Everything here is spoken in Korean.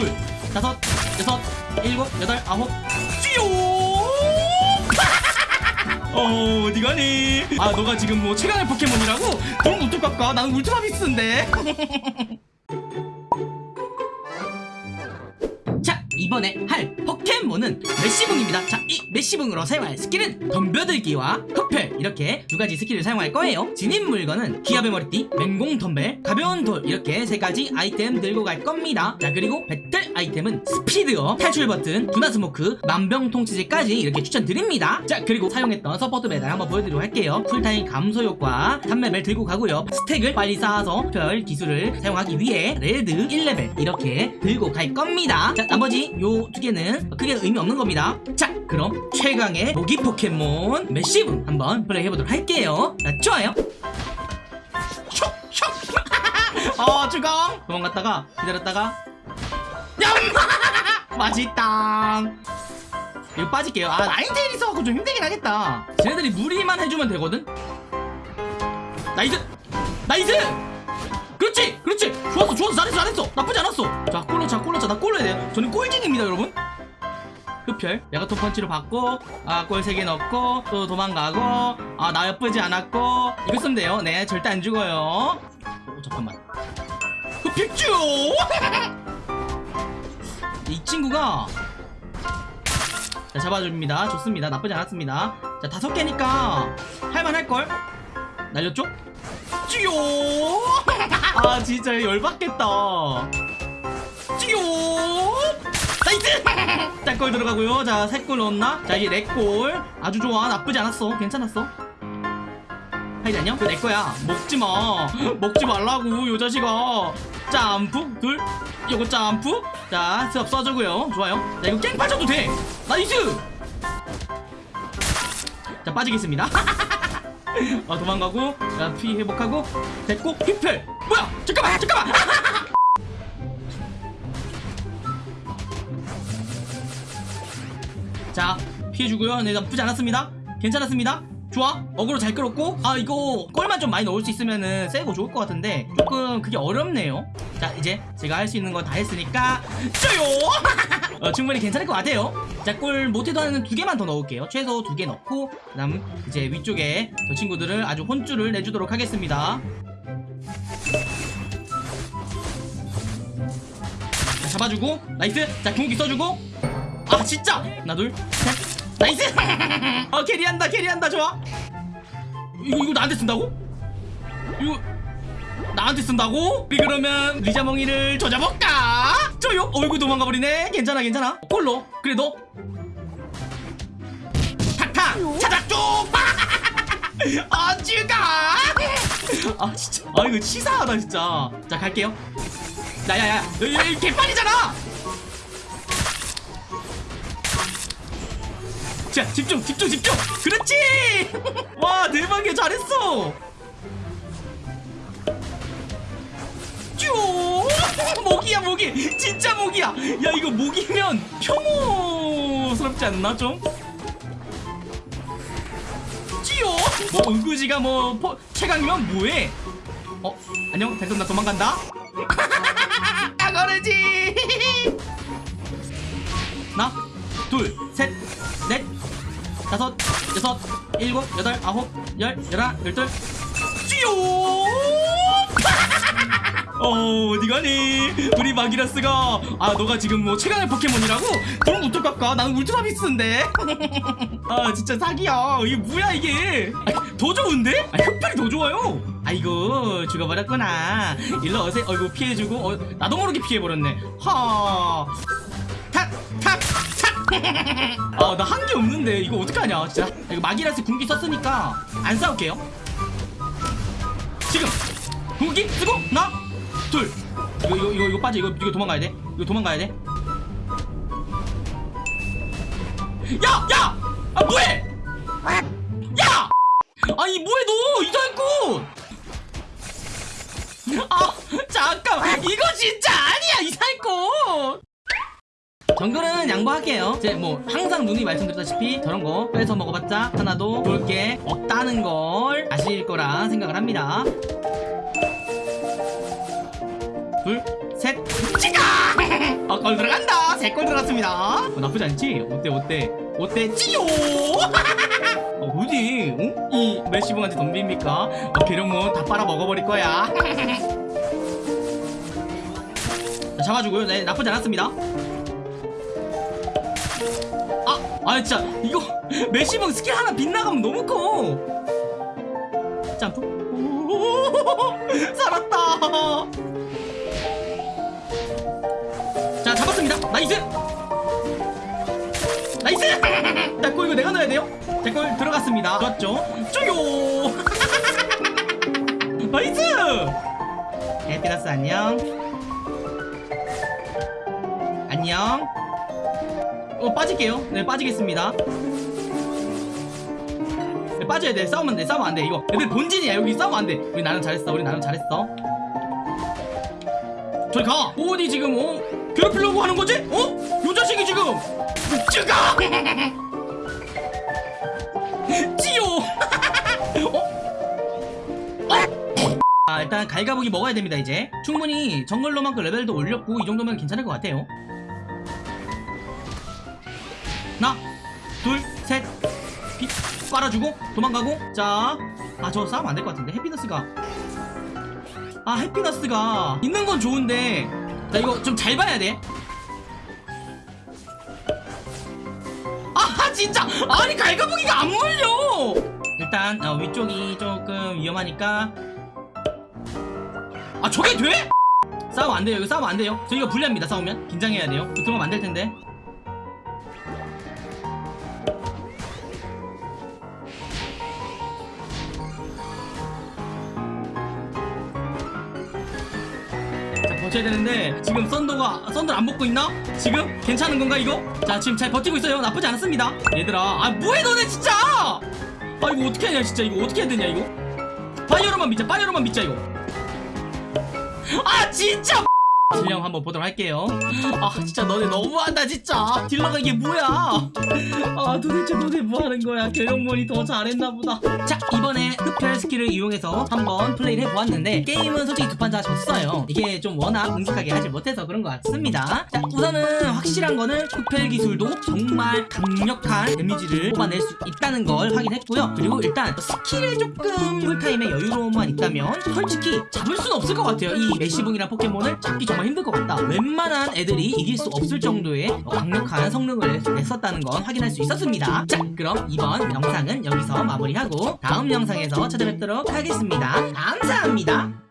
둘 다섯 여섯 일곱 여덟 아홉. 어 어디 가니? 아 너가 지금 뭐 최강의 포켓몬이라고? 그럼 어떡할까 나는 울트라비스트인데 이번에 할 포켓몬은 매시붕입니다. 자 이 매시붕으로 사용할 스킬은 덤벼들기와 흡혈 이렇게 두 가지 스킬을 사용할 거예요. 진입 물건은 기압의 머리띠 맹공 덤벨 가벼운 돌. 이렇게 세 가지 아이템 들고 갈 겁니다. 자 그리고 배틀 아이템은 스피드업 탈출 버튼 두나 스모크 만병통치제까지 이렇게 추천드립니다. 자 그리고 사용했던 서포트 메달 한번 보여드리도록 할게요. 쿨타임 감소 효과 3레벨 들고 가고요. 스택을 빨리 쌓아서 별 기술을 사용하기 위해 레드 1레벨 이렇게 들고 갈 겁니다. 자 나머지 요 두 개는 크게 의미 없는 겁니다. 자 그럼 최강의 모기 포켓몬 매시붕 한번 플레이 해보도록 할게요. 자 좋아요. 슉슉 어 도망갔다가 기다렸다가. 냠! 맛있다. 이거 빠질게요. 아 나인테일 있어갖고 좀 힘들긴 하겠다. 쟤네들이 무리만 해주면 되거든? Nice! Nice! 그렇지! 그렇지! 좋았어 좋았어. 잘했어 잘했어. 나쁘지 않았어. 자 골로 자나 골로 해야 돼요 저는 골쟁입니다 여러분. 흡혈. 메가톤 펀치로 받고 아골 3개 넣고 또 도망가고 아 나쁘지 않았고. 이거 쓰면 돼요. 네 절대 안 죽어요. 어, 잠깐만. 흡혈쭈! 이 친구가 자 잡아줍니다. 좋습니다. 나쁘지 않았습니다. 자 다섯 개니까 할만할걸? 날렸죠? 쭈요! 아 진짜 열받겠다. 쭈요 짝골 들어가고요. 자세골 넣었나? 자 이게 네골 아주 좋아. 나쁘지 않았어. 괜찮았어. 하이드 안녕? 내 거야. 먹지마. 먹지 말라고 요 자식아. 점프 둘. 요거 점프 자 스업 써주고요. 좋아요. 자 이거 깽 빠져도 돼. nice! 자 빠지겠습니다. 어 도망가고 자 피 회복하고 됐고 흡혈. 뭐야? 잠깐만 잠깐만 자 피해주고요. 네 나쁘지 않았습니다. 괜찮았습니다. 좋아. 어그로 잘 끌었고. 아 이거 골만 좀 많이 넣을 수 있으면은 세고 좋을 것 같은데 조금 그게 어렵네요. 자 이제 제가 할 수 있는 거 다 했으니까 쪼요! 어, 충분히 괜찮을 것 같아요. 자골 못해도 하는 두 개만 더 넣을게요. 최소 두 개 넣고 그 다음 이제 위쪽에 저 친구들을 아주 혼쭐을 내주도록 하겠습니다. 자 잡아주고. nice! 자 궁극기 써주고 아 진짜? 하나 둘 셋. nice! 어 carry한다 carry한다 좋아. 이거 이거 나한테 쓴다고? 이거 나한테 쓴다고? 우리 그러면 리자몽이를 조져볼까? 조용 어이구 도망가 버리네. 괜찮아 괜찮아. 콜로. 그래 너. 탁탁! 차작쪽! 어쭈가 아 진짜. 아 이거 치사하다 진짜. 자 갈게요. 야야야. 개판이잖아 자 집중 집중 집중! 그렇지! 와 대박이야 잘했어! 쭈! 모기야 모기! 진짜 모기야! 야 이거 모기면 혐오스럽지 않나 좀? 찌요 뭐 은구지가 뭐 포, 최강이면 뭐해? 어 안녕 대금 나 도망간다? 나거르지! 하나 둘셋넷 다섯 여섯 일곱 여덟 아홉 열 열하 열둘. 쭈요! 어 어디 가니? 우리 마기라스가. 아 너가 지금 뭐 최강의 포켓몬이라고? 그럼 어떡할까 나는 울트라 비스인데. 아 진짜 사기야. 이게 뭐야 이게? 아, 더 좋은데? 아 흡혈이 더 좋아요. 아이고 죽어버렸구나. 일로 오세요 어이구 피해주고 어, 나도 모르게 피해버렸네. 하탁탁탁 아 나 한 게 없는데 이거 어떡하냐 진짜 이거 마기라스 궁기 썼으니까 안 싸울게요 지금 궁기 쓰고 하나 둘 이거 이거 이거, 이거 빠져 이거 이거 도망가야 돼 이거 도망가야 돼 야! 야! 아 뭐해! 양보할게요 이제 뭐 항상 누이 말씀드렸다시피 저런 거 빼서 먹어봤자 하나도 좋을 게 없다는 걸 아실 거라 생각을 합니다 둘셋 찍어 아, 골 들어간다. 세골 들어갔습니다. 어, 나쁘지 않지? 어때, 어때? 어때? 찌요! 어, 어디? 어? 이 메시봉한테 덤빕니까? 어, 계룡몬 다 빨아 먹어버릴 거야. 자, 잡아주고요. 네, 나쁘지 않았습니다. 아, 아, 진짜, 이거, 매시붕 스킬 하나 빗나가면 너무 커! 점프. 오, 살았다! 자, 잡았습니다. nice! nice! 자, 골 이거 내가 넣어야 돼요. 자, 골 들어갔습니다. 좋았죠? 쪼요! nice! 해피너스 안녕. 안녕. 어, 빠질게요. 네, 빠지겠습니다. 네, 빠져야 돼. 싸우면 안 돼. 싸우면 안 돼. 이거 애들 본진이야. 여기 싸우면 안 돼. 우리 나름 잘했어. 우리 나름 잘했어. 저리 가. 어디 지금 어? 괴롭히려고 하는 거지? 어? 요 자식이 지금 찌가. 찌요. 어? 아, 일단 갈가보기 먹어야 됩니다 이제 충분히 정글로만큼 레벨도 올렸고 이 정도면 괜찮을 것 같아요 둘셋. 빨아주고 도망가고. 자 아 저 싸우면 안 될 것 같은데. 해피너스가. 아 해피너스가 있는 건 좋은데. 나 이거 좀 잘 봐야 돼. 아 진짜. 아니 갈가보기가 안 물려. 일단 어, 위쪽이 조금 위험하니까. 아 저게 돼? 싸우면 안 돼요. 이거 싸우면 안 돼요. 저희가 불리합니다 싸우면. 긴장해야 돼요. 그러면 안 될 텐데 자 버텨야 되는데 지금 썬더가 썬더 안 먹고 있나? 지금? 괜찮은 건가 이거? 자 지금 잘 버티고 있어요. 나쁘지 않습니다. 얘들아 아 뭐해 너네 진짜! 아 이거 어떻게 하냐 진짜. 이거 어떻게 해야 되냐 이거? 파이어로만 믿자 파이어로만 믿자 이거. 아 진짜 딜량 한번 보도록 할게요. 아 진짜 너네 너무한다 진짜. 딜러가 이게 뭐야? 아 도대체 너네 뭐하는 거야? 괴력몬이 더 잘했나 보다. 자 이번에 흡혈 스킬을 이용해서 한번 플레이를 해보았는데 게임은 솔직히 두 판 다 졌어요. 이게 좀 워낙 능숙하게 하지 못해서 그런 것 같습니다. 자 우선은 확실한 거는 흡혈 기술도 정말 강력한 데미지를 뽑아낼 수 있다는 걸 확인했고요. 그리고 일단 스킬에 조금 쿨타임에 여유로움만 있다면 솔직히 잡을 수는 없을 것 같아요. 이 매시붕이란 포켓몬을 잡기 정말 힘들 것 같다. 웬만한 애들이 이길 수 없을 정도의 강력한 성능을 냈었다는 건 확인할 수 있었습니다. 자 그럼 이번 영상은 여기서 마무리하고 다음 영상에서 찾아뵙도록 하겠습니다. 감사합니다